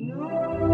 No.